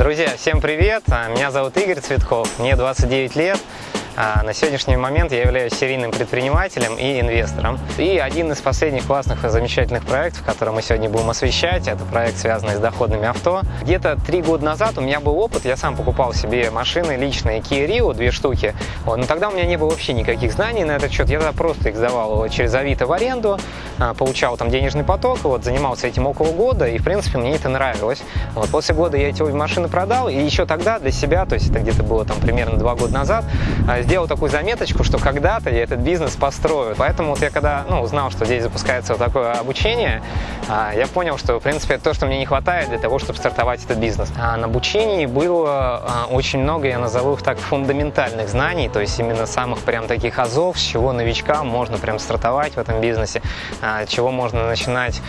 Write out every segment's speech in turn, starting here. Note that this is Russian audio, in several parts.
Друзья, всем привет! Меня зовут Игорь Цветков, мне 29 лет. А на сегодняшний момент я являюсь серийным предпринимателем и инвестором. И один из последних классных и замечательных проектов, который мы сегодня будем освещать, это проект, связанный с доходными авто. Где-то три года назад у меня был опыт, я сам покупал себе машины личные Kia Rio, две штуки. Вот, но тогда у меня не было вообще никаких знаний на этот счет, я просто их сдавал через Авито в аренду, а, получал там денежный поток, вот, занимался этим около года, и в принципе мне это нравилось. Вот, после года я эти машины продал, и еще тогда для себя, то есть это где-то было там примерно два года назад, а, сделал такую заметочку, что когда-то я этот бизнес построю. Поэтому вот я когда ну, узнал, что здесь запускается вот такое обучение, а, я понял, что в принципе это то, что мне не хватает для того, чтобы стартовать этот бизнес. А на обучении было а, очень много, я назову их так, фундаментальных знаний, то есть именно самых прям таких азов, с чего новичкам можно прям стартовать в этом бизнесе, чего можно начинать,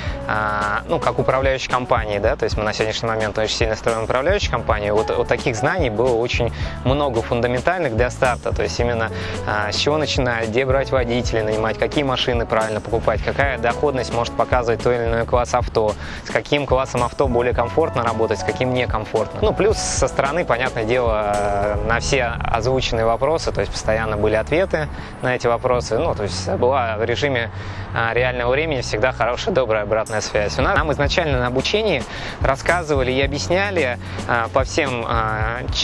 ну, как управляющей компании, да, то есть мы на сегодняшний момент очень сильно строим управляющую компанию, вот, вот таких знаний было очень много фундаментальных для старта, то есть именно а, с чего начинать, где брать водителей, нанимать, какие машины правильно покупать, какая доходность может показывать той или иной класс авто, с каким классом авто более комфортно работать, с каким некомфортно. Ну, плюс со стороны, понятное дело, на все озвученные вопросы, то есть постоянно были ответы на эти вопросы, ну, то есть была в режиме а, времени всегда хорошая, добрая обратная связь. У нас, нам изначально на обучении рассказывали и объясняли а, по всем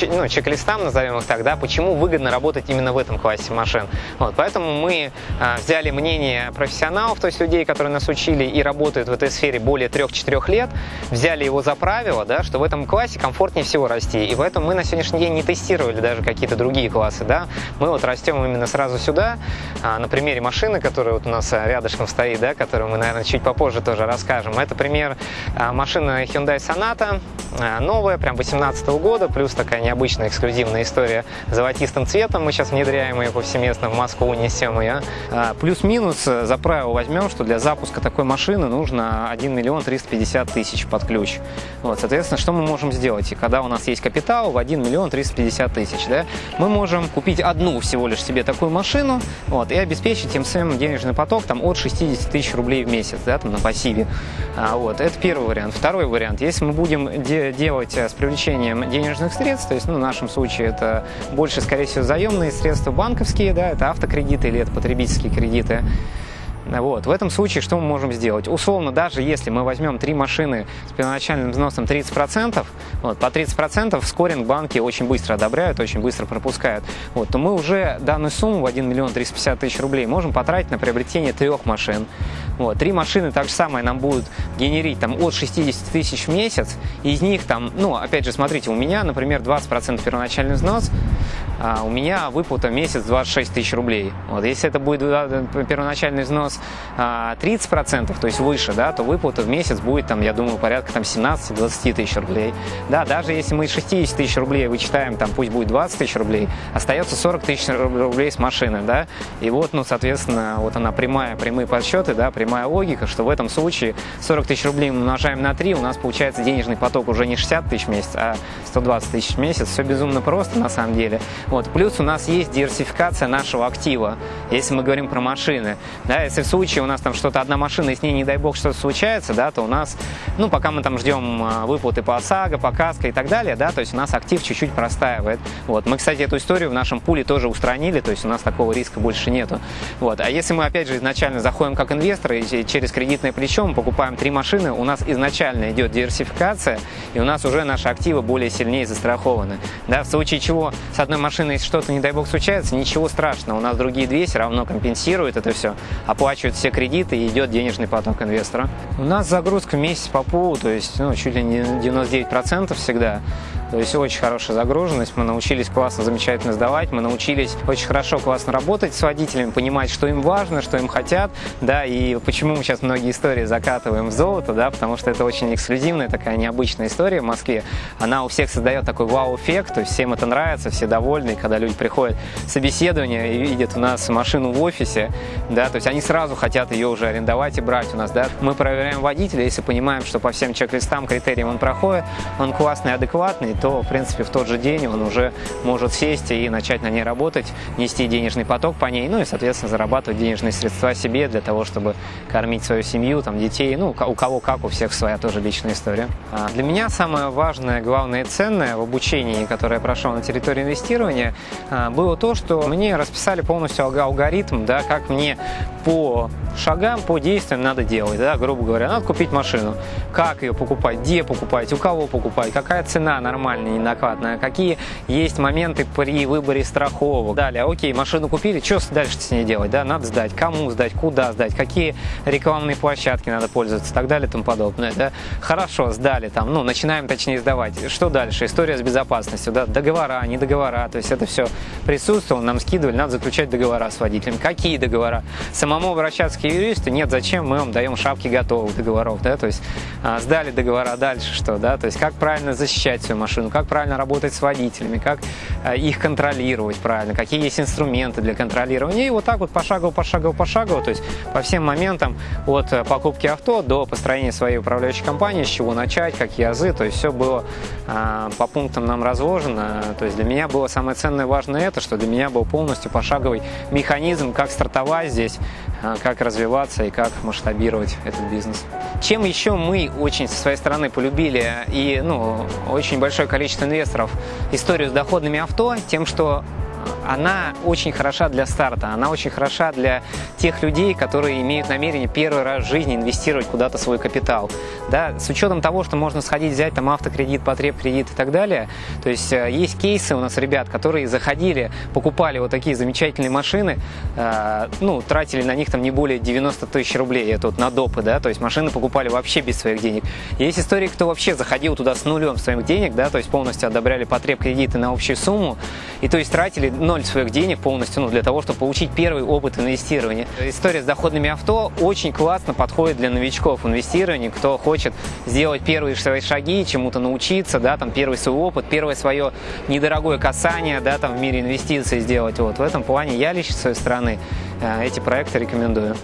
ну, чек-листам, назовем их так, да, почему выгодно работать именно в этом классе машин. Вот, поэтому мы а, взяли мнение профессионалов, то есть людей, которые нас учили и работают в этой сфере более 3-4 лет, взяли его за правило, да, что в этом классе комфортнее всего расти. И поэтому мы на сегодняшний день не тестировали даже какие-то другие классы. Да. Мы вот растем именно сразу сюда, а, на примере машины, которая вот у нас рядышком стоит, да, которую мы, наверное, чуть попозже тоже расскажем. Это пример а, машины Hyundai Sonata, а, новая, прям 18 года, плюс такая необычная эксклюзивная история золотистым цветом. Мы сейчас внедряем ее повсеместно в Москву, несем ее. А, плюс-минус э, за правило возьмем, что для запуска такой машины нужно 1 миллион 350 тысяч под ключ. Вот, соответственно, что мы можем сделать? И когда у нас есть капитал в 1 миллион 350 тысяч, да, мы можем купить одну всего лишь себе такую машину вот, и обеспечить тем самым денежный поток там, от 60 тысяч рублей в месяц да, там, на пассиве. А, вот, это первый вариант. Второй вариант. Если мы будем де делать э, с привлечением денежных средств, то есть ну, в нашем случае это больше, скорее всего, заемные средства, банковские, да, это автокредиты или это потребительские кредиты. Вот. В этом случае что мы можем сделать? Условно, даже если мы возьмем три машины с первоначальным взносом 30%, вот, по 30% скоринг банки очень быстро одобряют, очень быстро пропускают, вот, то мы уже данную сумму в 1 миллион 350 тысяч рублей можем потратить на приобретение трех машин. Вот, три машины так же самое нам будут генерить там, от 60 тысяч в месяц, из них там, ну, опять же, смотрите, у меня, например, 20% первоначальный взнос, а у меня выплата месяц 26 тысяч рублей. Вот, если это будет первоначальный взнос 30%, а, то есть выше, да, то выплата в месяц будет, там, я думаю, порядка там, 17-20 тысяч рублей. Да, даже если мы из 60 тысяч рублей вычитаем, там, пусть будет 20 тысяч рублей, остается 40 тысяч рублей с машины, да, и вот, ну, соответственно, вот она прямая, прямые подсчеты, да, прямая логика, что в этом случае 40 тысяч рублей мы умножаем на 3, у нас получается денежный поток уже не 60 тысяч в месяц, а 120 тысяч в месяц, все безумно просто на самом деле. Вот. Плюс у нас есть диверсификация нашего актива, если мы говорим про машины. Да, если в случае у нас там что-то одна машина, и с ней, не дай бог, что-то случается, да, то у нас, ну, пока мы там ждем а, выплаты по ОСАГО, по КАСКО и так далее, да, то есть у нас актив чуть-чуть простаивает. Вот. Мы, кстати, эту историю в нашем пуле тоже устранили, то есть у нас такого риска больше нету. Вот. А если мы, опять же, изначально заходим как инвесторы и через кредитное плечо мы покупаем три машины, у нас изначально идет диверсификация, и у нас уже наши активы более сильнее застрахованы. Да, в случае чего с одной машиной машина, если что-то, не дай бог, случается, ничего страшного. У нас другие две все равно компенсируют это все, оплачивают все кредиты и идет денежный поток инвестора. У нас загрузка месяц по полу, то есть ну, чуть ли не 99% всегда. То есть очень хорошая загруженность, мы научились классно, замечательно сдавать, мы научились очень хорошо, классно работать с водителями, понимать, что им важно, что им хотят, да, и почему мы сейчас многие истории закатываем в золото, да, потому что это очень эксклюзивная такая необычная история в Москве. Она у всех создает такой вау-эффект, то есть всем это нравится, все довольны, когда люди приходят в собеседование и видят у нас машину в офисе, да, то есть они сразу хотят ее уже арендовать и брать у нас, да. Мы проверяем водителя, если понимаем, что по всем чек-листам, критериям он проходит, он классный, адекватный, то, в принципе, в тот же день он уже может сесть и начать на ней работать, нести денежный поток по ней, ну и, соответственно, зарабатывать денежные средства себе для того, чтобы кормить свою семью, там, детей, ну, у кого как, у всех своя тоже личная история. А для меня самое важное, главное и ценное в обучении, которое я прошел на территории инвестирования, а, было то, что мне расписали полностью алгоритм, да, как мне по шагам, по действиям надо делать, да, грубо говоря, надо купить машину, как ее покупать, где покупать, у кого покупать, какая цена нормальная, ненакладная, какие есть моменты при выборе страховок. Далее, окей, машину купили, что дальше с ней делать, да, надо сдать, кому сдать, куда сдать, какие рекламные площадки надо пользоваться так далее тому подобное, да. Хорошо, сдали там, ну, начинаем точнее сдавать. Что дальше? История с безопасностью, да, договора, не договора, то есть это все присутствовало, нам скидывали, надо заключать договора с водителем. Какие договора? Самому обращаться к юристу нет, зачем мы вам даем шапки готовых договоров, да, то есть а, сдали договора, дальше что, да, то есть как правильно защищать свою машину, как правильно работать с водителями, как а, их контролировать правильно, какие есть инструменты для контролирования, и вот так вот пошагово, пошагово, пошагово, то есть по всем моментам от э, покупки авто до построения своей управляющей компании, с чего начать, какие азы, то есть все было а, по пунктам нам разложено, то есть для меня было самое ценное важное это, что для меня был полностью пошаговый механизм, как стартовать здесь, а, как развиваться и как масштабировать этот бизнес. Чем еще мы очень со своей стороны полюбили и ну, очень большое количество инвесторов историю с доходными авто, тем, что она очень хороша для старта, она очень хороша для тех людей, которые имеют намерение первый раз в жизни инвестировать куда-то свой капитал. Да, с учетом того, что можно сходить взять там автокредит, потреб-кредит и так далее, то есть э, есть кейсы у нас ребят, которые заходили, покупали вот такие замечательные машины, э, ну, тратили на них там не более 90 тысяч рублей, это вот на допы, да, то есть машины покупали вообще без своих денег. Есть истории, кто вообще заходил туда с нулем своих денег, да, то есть полностью одобряли потреб-кредиты на общую сумму, и то есть тратили ноль своих денег полностью ну, для того, чтобы получить первый опыт инвестирования. История с доходными авто очень классно подходит для новичков инвестирования, кто хочет сделать первые свои шаги, чему-то научиться, да, там первый свой опыт, первое свое недорогое касание, да, там в мире инвестиций сделать. Вот в этом плане я лично с своей стороны э, эти проекты рекомендую.